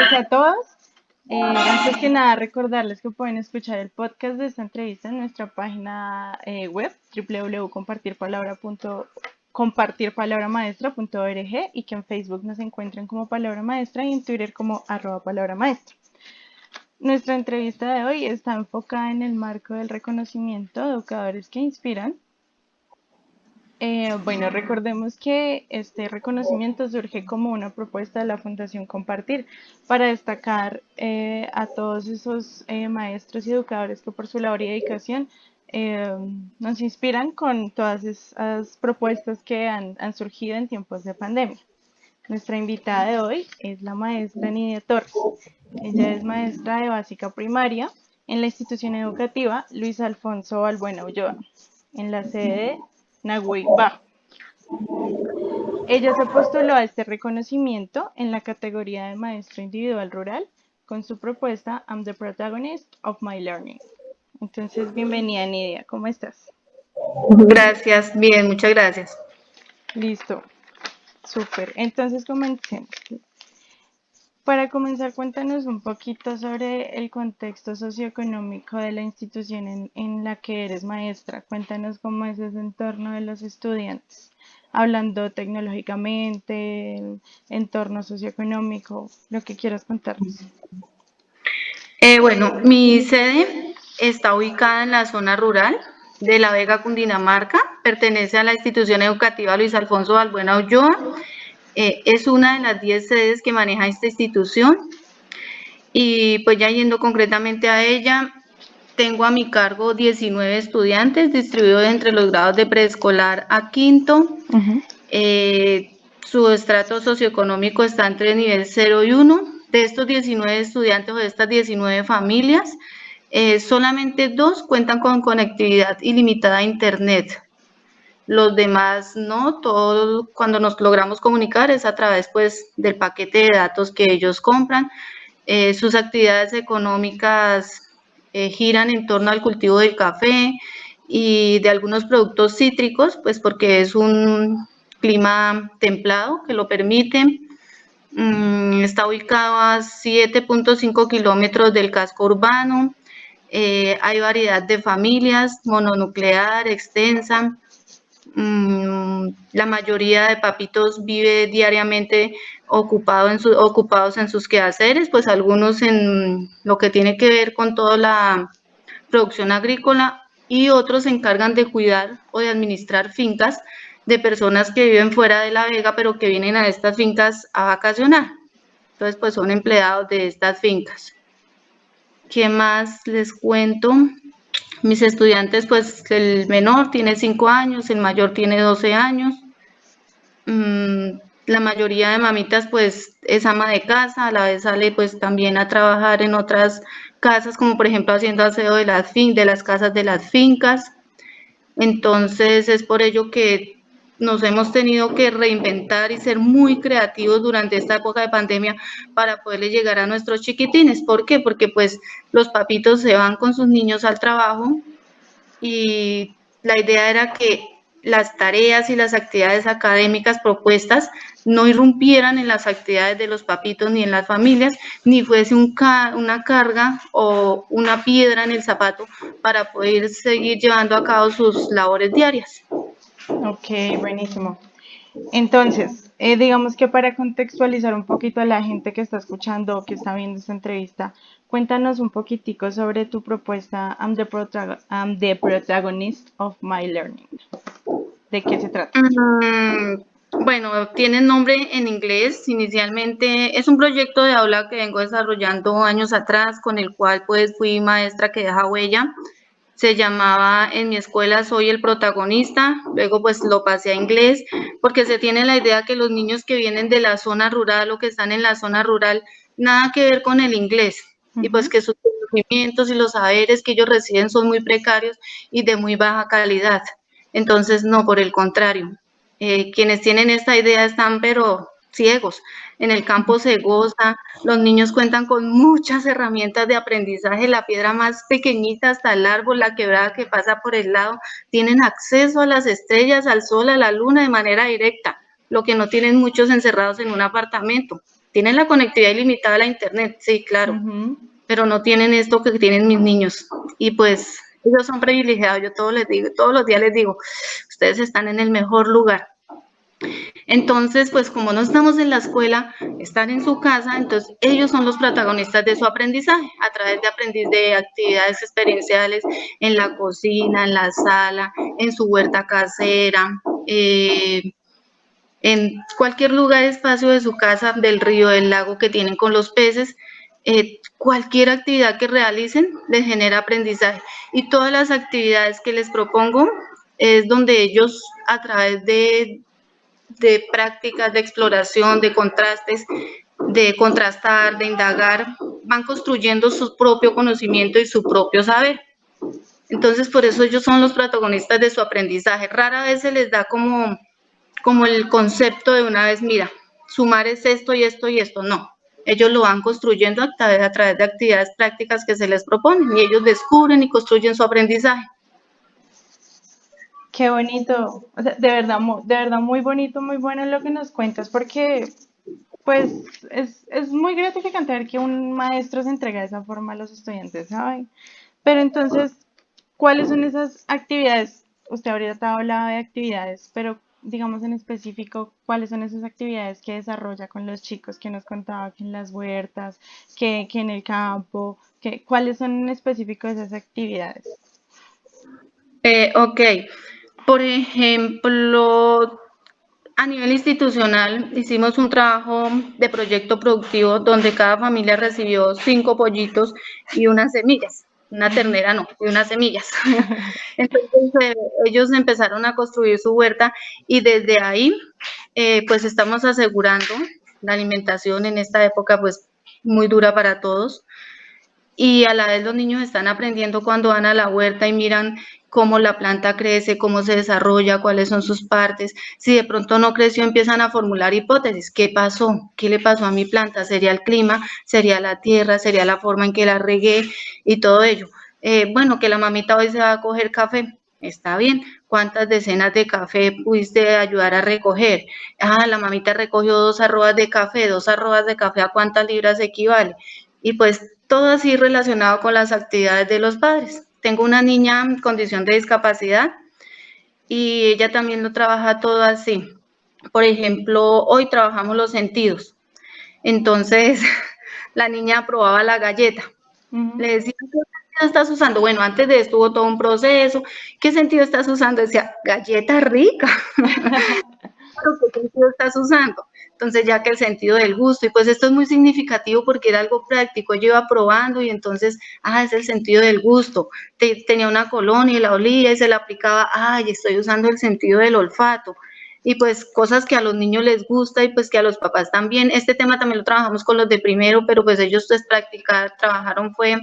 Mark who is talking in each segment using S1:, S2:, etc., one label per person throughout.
S1: Tardes a todos. Eh, antes que nada, recordarles que pueden escuchar el podcast de esta entrevista en nuestra página eh, web www.compartirpalabramaestra.org y que en Facebook nos encuentren como Palabra Maestra y en Twitter como arroba Palabra Maestra. Nuestra entrevista de hoy está enfocada en el marco del reconocimiento de educadores que inspiran eh, bueno, recordemos que este reconocimiento surge como una propuesta de la Fundación Compartir para destacar eh, a todos esos eh, maestros y educadores que por su labor y dedicación nos inspiran con todas esas propuestas que han, surgido en tiempos de pandemia. Nuestra invitada de hoy es la maestra Nidia Torres. Ella es maestra de básica primaria en la institución educativa Luis Alfonso Balbuena Ulloa, en la sede Nahui Ella se postuló a este reconocimiento en la categoría de maestro individual rural con su propuesta I'm the protagonist of my learning. Entonces, bienvenida Nidia, ¿cómo estás?
S2: Gracias, bien, muchas gracias.
S1: Listo, súper. Entonces, comencemos. Para comenzar, cuéntanos un poquito sobre el contexto socioeconómico de la institución en, la que eres maestra. Cuéntanos cómo es ese entorno de los estudiantes, hablando tecnológicamente, entorno socioeconómico, lo que quieras contarnos.
S2: Eh, bueno, mi sede está ubicada en la zona rural de La Vega, Cundinamarca. Pertenece a la institución educativa Luis Alfonso Balbuena Ulloa eh, es una de las 10 sedes que maneja esta institución. Y pues ya yendo concretamente a ella, tengo a mi cargo 19 estudiantes distribuidos entre los grados de preescolar a quinto. Eh, su estrato socioeconómico está entre nivel 0 y 1. De estos 19 estudiantes o de estas 19 familias, eh, solamente dos cuentan con conectividad ilimitada a Internet los demás no, todo cuando nos logramos comunicar es a través pues del paquete de datos que ellos compran. Eh, sus actividades económicas eh, giran en torno al cultivo del café y de algunos productos cítricos, pues porque es un clima templado que lo permite. Mm, está ubicado a 7.5 kilómetros del casco urbano. Eh, hay variedad de familias, mononuclear, extensa. Mm, la mayoría de papitos vive diariamente ocupado en ocupados en sus quehaceres, pues algunos en lo que tiene que ver con toda la producción agrícola y otros se encargan de cuidar o de administrar fincas de personas que viven fuera de la vega, pero que vienen a estas fincas a vacacionar. Entonces, pues son empleados de estas fincas. ¿Qué más les cuento? Mis estudiantes, pues el menor tiene 5 años, el mayor tiene 12 años. Mm, la mayoría de mamitas, pues es ama de casa, a la vez sale pues también a trabajar en otras casas, como por ejemplo haciendo aseo de las, de las casas de las fincas. Entonces es por ello que nos hemos tenido que reinventar y ser muy creativos durante esta época de pandemia para poderle llegar a nuestros chiquitines. ¿Por qué? Porque pues los papitos se van con sus niños al trabajo y la idea era que las tareas y las actividades académicas propuestas no irrumpieran en las actividades de los papitos ni en las familias, ni fuese una carga o una piedra en el zapato para poder seguir llevando a cabo sus labores diarias.
S1: Ok, buenísimo. Entonces, eh, digamos que para contextualizar un poquito a la gente que está escuchando o que está viendo esta entrevista, cuéntanos un poquitico sobre tu propuesta I'm the, protagonist of my learning. ¿De qué se trata?
S2: Mm, bueno, tiene nombre en inglés. Inicialmente es un proyecto de aula que vengo desarrollando años atrás, con el cual pues fui maestra que deja huella se llamaba en mi escuela Soy el protagonista, luego pues lo pasé a inglés, porque se tiene la idea que los niños que vienen de la zona rural o que están en la zona rural, nada que ver con el inglés, y pues que sus conocimientos y los saberes que ellos reciben son muy precarios y de muy baja calidad. Entonces, no, por el contrario, eh, quienes tienen esta idea están pero ciegos. En el campo se goza, los niños cuentan con muchas herramientas de aprendizaje, la piedra más pequeñita hasta el árbol, la quebrada que pasa por el lado, tienen acceso a las estrellas, al sol, a la luna de manera directa, lo que no tienen muchos encerrados en un apartamento. Tienen la conectividad ilimitada a la internet, sí, claro, pero no tienen esto que tienen mis niños. Y pues ellos son privilegiados, yo todos les digo, todos los días les digo, ustedes están en el mejor lugar. Entonces, pues como no estamos en la escuela, están en su casa, entonces ellos son los protagonistas de su aprendizaje a través de aprendiz de actividades experienciales en la cocina, en la sala, en su huerta casera, eh, en cualquier lugar, espacio de su casa, del río, del lago que tienen con los peces, eh, cualquier actividad que realicen les genera aprendizaje. Y todas las actividades que les propongo es donde ellos a través de de prácticas de exploración, de contrastes, de contrastar, de indagar, van construyendo su propio conocimiento y su propio saber. Entonces, por eso ellos son los protagonistas de su aprendizaje. Rara vez se les da como, como el concepto de una vez, mira, sumar es esto y esto y esto. No, ellos lo van construyendo a través, a través de actividades prácticas que se les proponen y ellos descubren y construyen su aprendizaje.
S1: Qué bonito, o sea, de verdad, de verdad muy bonito, muy bueno lo que nos cuentas, porque pues es, es muy gratificante ver que un maestro se entrega de esa forma a los estudiantes, ¿saben? Pero entonces, ¿cuáles son esas actividades? Usted ahorita hablado de actividades, pero digamos en específico, ¿cuáles son esas actividades que desarrolla con los chicos que nos contaba que en las huertas, que, que en el campo, ¿cuáles son en específico esas actividades?
S2: Eh, ok, por ejemplo, a nivel institucional hicimos un trabajo de proyecto productivo donde cada familia recibió cinco pollitos y unas semillas. Una ternera no, y unas semillas. Entonces eh, ellos empezaron a construir su huerta y desde ahí eh, pues estamos asegurando la alimentación en esta época pues muy dura para todos y a la vez los niños están aprendiendo cuando van a la huerta y miran cómo la planta crece, cómo se desarrolla, cuáles son sus partes. Si de pronto no creció, empiezan a formular hipótesis. ¿Qué pasó? ¿Qué le pasó a mi planta? ¿Sería el clima? ¿Sería la tierra? ¿Sería la forma en que la regué? Y todo ello. Eh, bueno, que la mamita hoy se va a coger café. Está bien. ¿Cuántas decenas de café pudiste ayudar a recoger? Ah, la mamita recogió dos arrobas de café. Dos arrobas de café, ¿a cuántas libras equivale? Y pues todo así relacionado con las actividades de los padres. Tengo una niña en condición de discapacidad y ella también lo trabaja todo así. Por ejemplo, hoy trabajamos los sentidos. Entonces, la niña probaba la galleta. Le decía, ¿qué sentido estás usando? Bueno, antes de esto hubo todo un proceso. ¿Qué sentido estás usando? Decía, galleta rica. ¿Qué sentido estás usando? Entonces ya que el sentido del gusto, y pues esto es muy significativo porque era algo práctico, yo iba probando y entonces, ah, es el sentido del gusto. tenía una colonia y la olía y se la aplicaba, ay, estoy usando el sentido del olfato. Y pues cosas que a los niños les gusta y pues que a los papás también. Este tema también lo trabajamos con los de primero, pero pues ellos pues practicar, trabajaron fue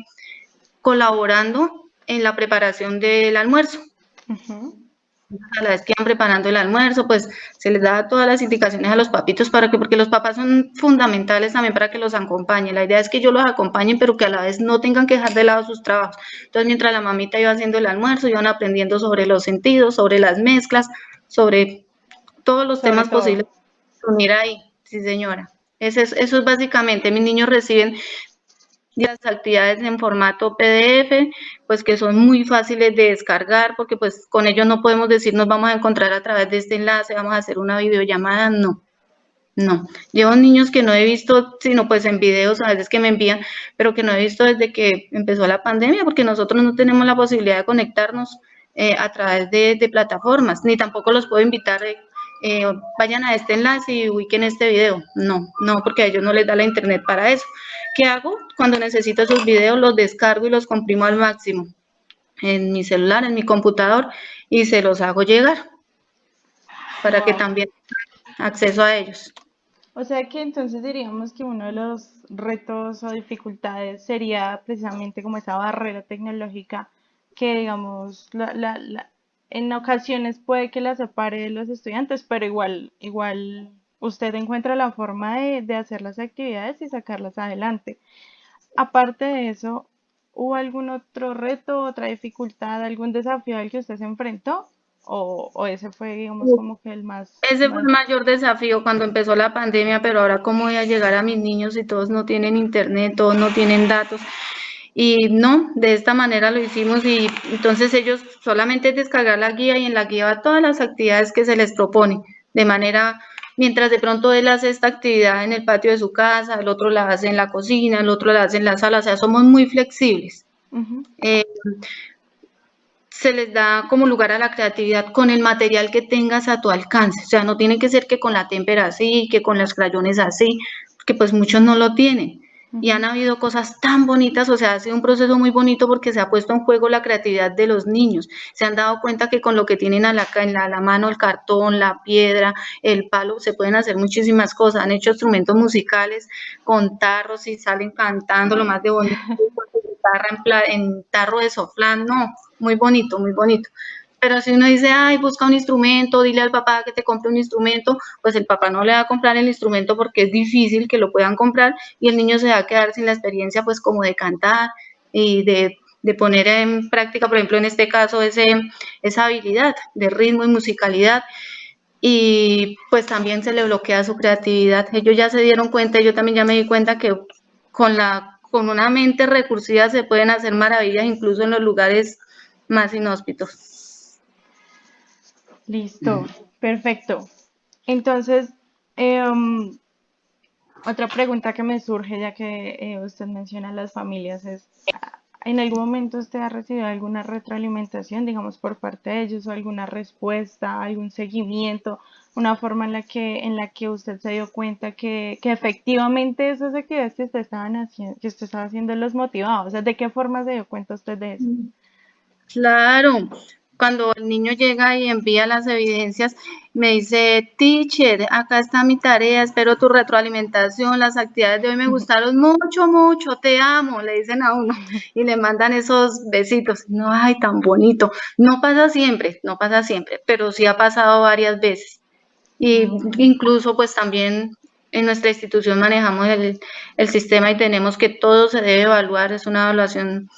S2: colaborando en la preparación del almuerzo a la vez que van preparando el almuerzo, pues se les da todas las indicaciones a los papitos para que, porque los papás son fundamentales también para que los acompañen. La idea es que ellos los acompañen, pero que a la vez no tengan que dejar de lado sus trabajos. Entonces, mientras la mamita iba haciendo el almuerzo, iban aprendiendo sobre los sentidos, sobre las mezclas, sobre todos los temas posibles. Mira ahí, sí señora. Eso es, eso es básicamente, mis niños reciben las actividades en formato PDF, pues que son muy fáciles de descargar, porque pues con ellos no podemos decir nos vamos a encontrar a través de este enlace, vamos a hacer una videollamada, no. No, llevo niños que no he visto, sino pues en videos a veces que me envían, pero que no he visto desde que empezó la pandemia, porque nosotros no tenemos la posibilidad de conectarnos eh, a través de, plataformas, ni tampoco los puedo invitar, eh, eh, vayan a este enlace y ubiquen este video. No, no, porque a ellos no les da la internet para eso. ¿Qué hago? Cuando necesito esos videos los descargo y los comprimo al máximo en mi celular, en mi computador y se los hago llegar para que también acceso a ellos.
S1: O sea que entonces diríamos que uno de los retos o dificultades sería precisamente como esa barrera tecnológica que digamos en ocasiones puede que la separe de los estudiantes, pero igual, igual usted encuentra la forma de, hacer las actividades y sacarlas adelante. Aparte de eso, ¿hubo algún otro reto, otra dificultad, algún desafío al que usted se enfrentó? o, ese fue, digamos, como que el más...
S2: Ese fue el mayor desafío cuando empezó la pandemia, pero ahora cómo voy a llegar a mis niños si todos no tienen internet, todos no tienen datos. Y no, de esta manera lo hicimos y entonces ellos solamente descargar la guía y en la guía va todas las actividades que se les propone, de manera, mientras de pronto él hace esta actividad en el patio de su casa, el otro la hace en la cocina, el otro la hace en la sala, o sea, somos muy flexibles se les da como lugar a la creatividad con el material que tengas a tu alcance. O sea, no tiene que ser que con la témpera así, que con los crayones así, que pues muchos no lo tienen. Y han habido cosas tan bonitas, o sea, ha sido un proceso muy bonito porque se ha puesto en juego la creatividad de los niños. Se han dado cuenta que con lo que tienen a la, en la, mano, el cartón, la piedra, el palo, se pueden hacer muchísimas cosas. Han hecho instrumentos musicales con tarros y salen cantando lo más de bonito, en, en tarro de soflán, no, muy bonito, muy bonito. Pero si uno dice, ay, busca un instrumento, dile al papá que te compre un instrumento, pues el papá no le va a comprar el instrumento porque es difícil que lo puedan comprar y el niño se va a quedar sin la experiencia, pues como de cantar y de, poner en práctica, por ejemplo, en este caso, ese, esa habilidad de ritmo y musicalidad. Y pues también se le bloquea su creatividad. Ellos ya se dieron cuenta, yo también ya me di cuenta que con la con una mente recursiva se pueden hacer maravillas incluso en los lugares más inhóspitos.
S1: Listo, perfecto. Entonces, em, otra pregunta que me surge ya que eh, usted menciona las familias es, ¿en algún momento usted ha recibido alguna retroalimentación, digamos, por parte de ellos o alguna respuesta, algún seguimiento, una forma en la que, en la que usted se dio cuenta que, que efectivamente esas actividades que usted, estaban haciendo, que usted estaba haciendo los motivaba? O sea, ¿de qué forma se dio cuenta usted de eso?
S2: Claro, cuando el niño llega y envía las evidencias, me dice, teacher, acá está mi tarea, espero tu retroalimentación, las actividades de hoy me gustaron mucho, mucho, te amo, le dicen a uno y le mandan esos besitos. No, ay, tan bonito. No pasa siempre, no pasa siempre, pero sí ha pasado varias veces. Y incluso pues también en nuestra institución manejamos el, el sistema y tenemos que todo se debe evaluar, es una evaluación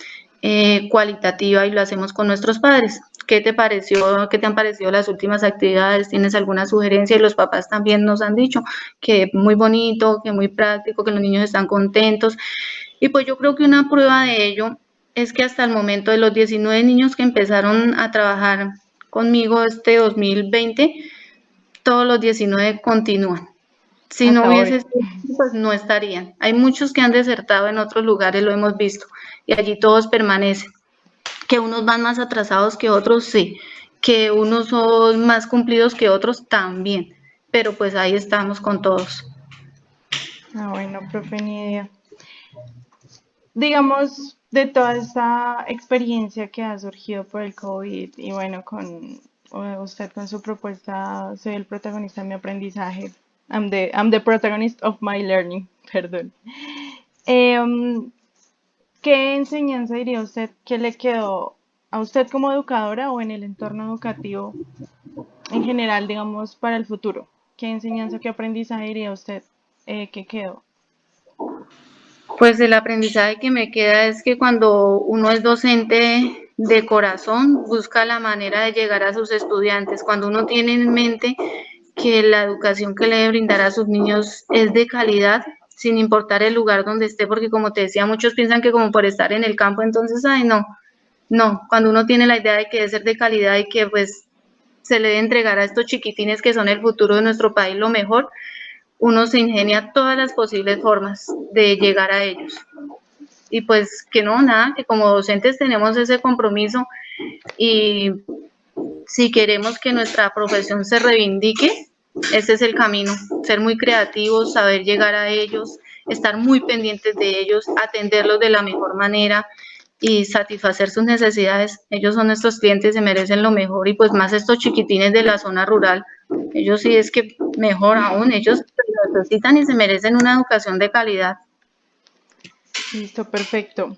S2: eh, cualitativa y lo hacemos con nuestros padres. ¿Qué te pareció, qué te han parecido las últimas actividades? ¿Tienes alguna sugerencia? Y los papás también nos han dicho que muy bonito, que muy práctico, que los niños están contentos. Y pues yo creo que una prueba de ello es que hasta el momento de los 19 niños que empezaron a trabajar conmigo este 2020, todos los 19 continúan. Si no hubiese pues no estarían. Hay muchos que han desertado en otros lugares, lo hemos visto y allí todos permanecen. Que unos van más atrasados que otros, sí. Que unos son más cumplidos que otros, también. Pero pues ahí estamos con todos.
S1: Ah, bueno, profe, ni idea. Digamos, de toda esta experiencia que ha surgido por el COVID y bueno, con usted con su propuesta, soy el protagonista de mi aprendizaje. I'm the, I'm the protagonist of my learning, perdón. Eh, ¿Qué enseñanza diría usted que le quedó a usted como educadora o en el entorno educativo en general, digamos, para el futuro? ¿Qué enseñanza, qué aprendizaje diría usted eh, que quedó?
S2: Pues el aprendizaje que me queda es que cuando uno es docente de corazón, busca la manera de llegar a sus estudiantes. Cuando uno tiene en mente que la educación que le debe brindar a sus niños es de calidad, sin importar el lugar donde esté, porque como te decía, muchos piensan que como por estar en el campo, entonces, ay, no, no, cuando uno tiene la idea de que debe ser de calidad y que pues se le debe entregar a estos chiquitines que son el futuro de nuestro país lo mejor, uno se ingenia todas las posibles formas de llegar a ellos. Y pues que no, nada, que como docentes tenemos ese compromiso y si queremos que nuestra profesión se reivindique, ese es el camino, ser muy creativos, saber llegar a ellos, estar muy pendientes de ellos, atenderlos de la mejor manera y satisfacer sus necesidades. Ellos son nuestros clientes, se merecen lo mejor y pues más estos chiquitines de la zona rural, ellos sí es que mejor aún, ellos necesitan y se merecen una educación de calidad.
S1: Listo, perfecto.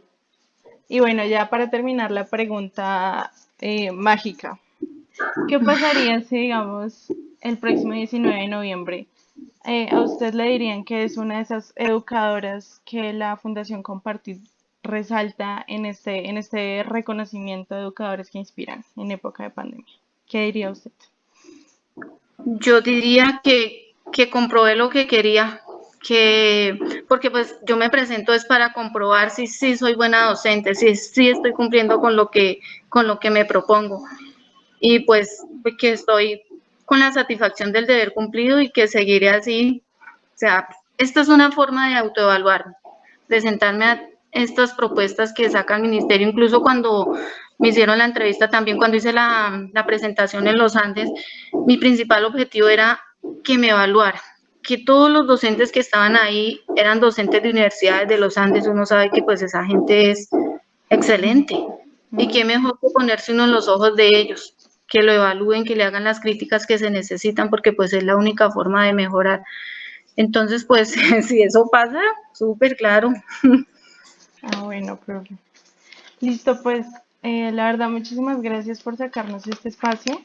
S1: Y bueno, ya para terminar la pregunta eh, mágica, ¿qué pasaría si, digamos, el próximo 19 de noviembre, eh, a usted le dirían que es una de esas educadoras que la Fundación Compartir resalta en este, en este reconocimiento de educadores que inspiran en época de pandemia. ¿Qué diría usted?
S2: Yo diría que, que comprobé lo que quería, que porque pues yo me presento es para comprobar si sí soy buena docente, si sí estoy cumpliendo con lo que con lo que me propongo y pues que estoy con la satisfacción del deber cumplido y que seguiré así. O sea, esta es una forma de autoevaluar, de sentarme a estas propuestas que saca el ministerio, incluso cuando me hicieron la entrevista también, cuando hice la, la presentación en los Andes, mi principal objetivo era que me evaluara, que todos los docentes que estaban ahí eran docentes de universidades de los Andes, uno sabe que pues esa gente es excelente. Y qué mejor que ponerse uno en los ojos de ellos, que lo evalúen, que le hagan las críticas que se necesitan, porque pues es la única forma de mejorar. Entonces, pues, si eso pasa, súper claro.
S1: Ah, bueno, profe. Listo, pues, eh, la verdad, muchísimas gracias por sacarnos este espacio.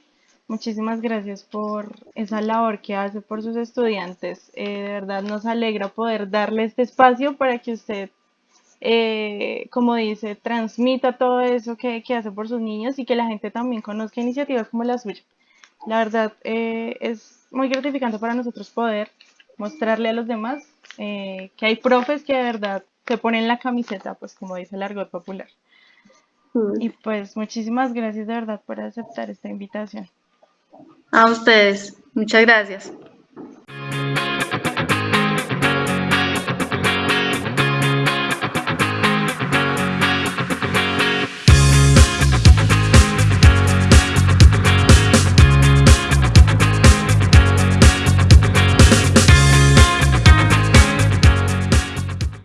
S1: Muchísimas gracias por esa labor que hace por sus estudiantes. Eh, de verdad nos alegra poder darle este espacio para que usted, eh, como dice, transmita todo eso que, hace por sus niños y que la gente también conozca iniciativas como la suya. La verdad eh, es muy gratificante para nosotros poder mostrarle a los demás que hay profes que de verdad se ponen la camiseta, pues como dice el argot popular. Mm. Y pues muchísimas gracias de verdad por aceptar esta invitación.
S2: A ustedes. Muchas gracias.